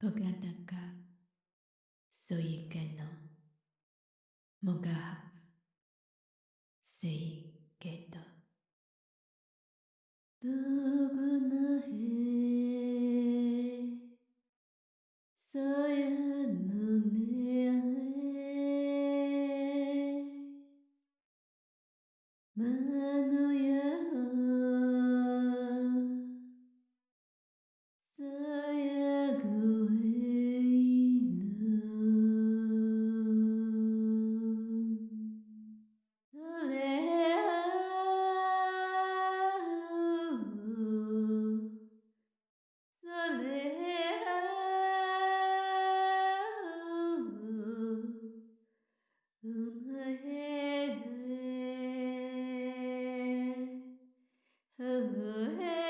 Pogadaka Soike no Mogahaka Seike to Dogna he Saya no ne Manu Oh, hey.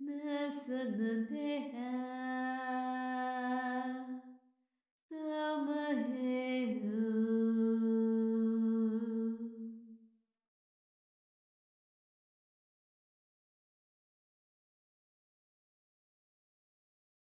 Nasıl